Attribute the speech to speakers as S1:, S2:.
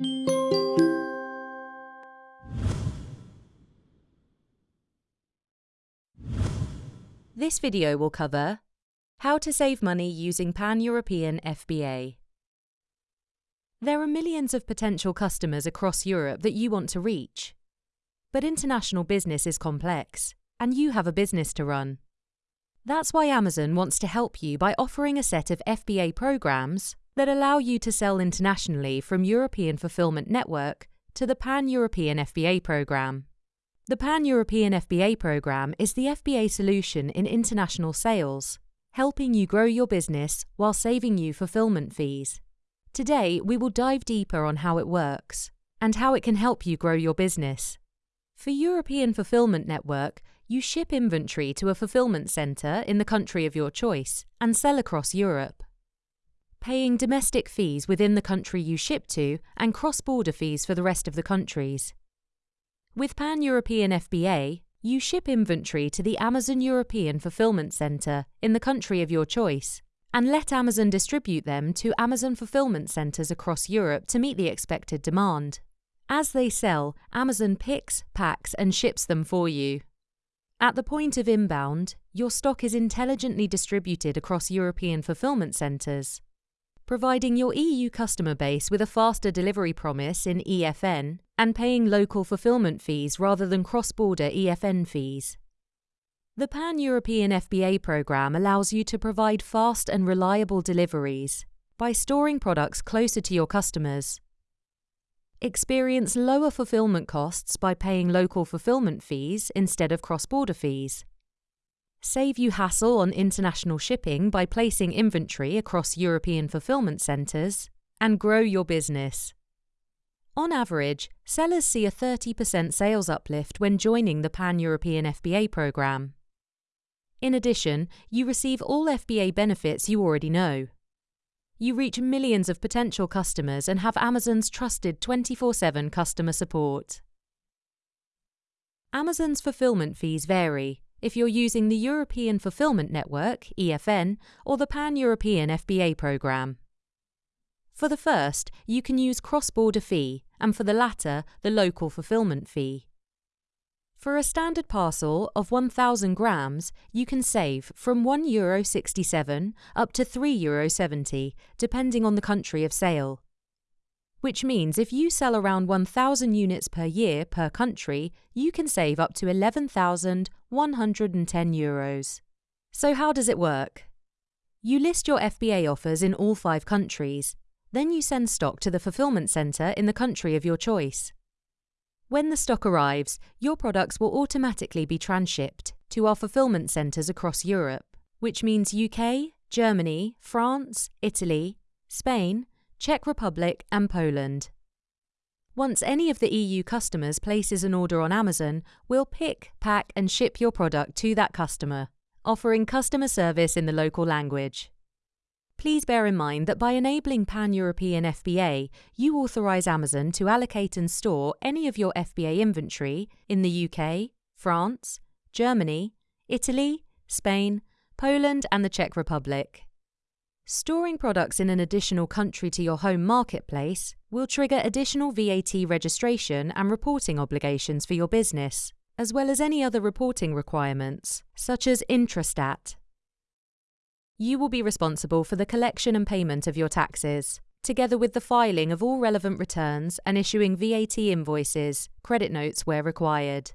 S1: This video will cover how to save money using Pan-European FBA. There are millions of potential customers across Europe that you want to reach. But international business is complex, and you have a business to run. That's why Amazon wants to help you by offering a set of FBA programs that allow you to sell internationally from European Fulfillment Network to the Pan-European FBA program. The Pan-European FBA program is the FBA solution in international sales, helping you grow your business while saving you fulfillment fees. Today, we will dive deeper on how it works and how it can help you grow your business. For European Fulfillment Network, you ship inventory to a fulfillment centre in the country of your choice and sell across Europe. Paying domestic fees within the country you ship to and cross border fees for the rest of the countries. With Pan European FBA, you ship inventory to the Amazon European Fulfillment Centre in the country of your choice and let Amazon distribute them to Amazon fulfillment centres across Europe to meet the expected demand. As they sell, Amazon picks, packs, and ships them for you. At the point of inbound, your stock is intelligently distributed across European fulfillment centres, providing your EU customer base with a faster delivery promise in EFN and paying local fulfillment fees rather than cross border EFN fees. The Pan European FBA programme allows you to provide fast and reliable deliveries by storing products closer to your customers experience lower fulfillment costs by paying local fulfillment fees instead of cross border fees. Save you hassle on international shipping by placing inventory across European fulfillment centres, and grow your business. On average, sellers see a 30% sales uplift when joining the Pan European FBA programme. In addition, you receive all FBA benefits you already know you reach millions of potential customers and have Amazon's trusted 24 7 customer support. Amazon's fulfillment fees vary if you're using the European Fulfillment Network, EFN, or the Pan European FBA programme. For the first, you can use cross border fee, and for the latter, the local fulfillment fee. For a standard parcel of 1,000 grams, you can save from €1.67 up to €3.70, depending on the country of sale. Which means if you sell around 1,000 units per year per country, you can save up to 11,110 euros. So, how does it work? You list your FBA offers in all five countries. Then you send stock to the fulfillment centre in the country of your choice. When the stock arrives, your products will automatically be transshipped to our fulfillment centres across Europe, which means UK, Germany, France, Italy, Spain, Czech Republic, and Poland. Once any of the EU customers places an order on Amazon, we'll pick, pack, and ship your product to that customer, offering customer service in the local language. Please bear in mind that by enabling Pan European FBA, you authorise Amazon to allocate and store any of your FBA inventory in the UK, France, Germany, Italy, Spain, Poland, and the Czech Republic. Storing products in an additional country to your home marketplace will trigger additional VAT registration and reporting obligations for your business, as well as any other reporting requirements, such as Intrastat, you will be responsible for the collection and payment of your taxes, together with the filing of all relevant returns and issuing VAT invoices, credit notes where required.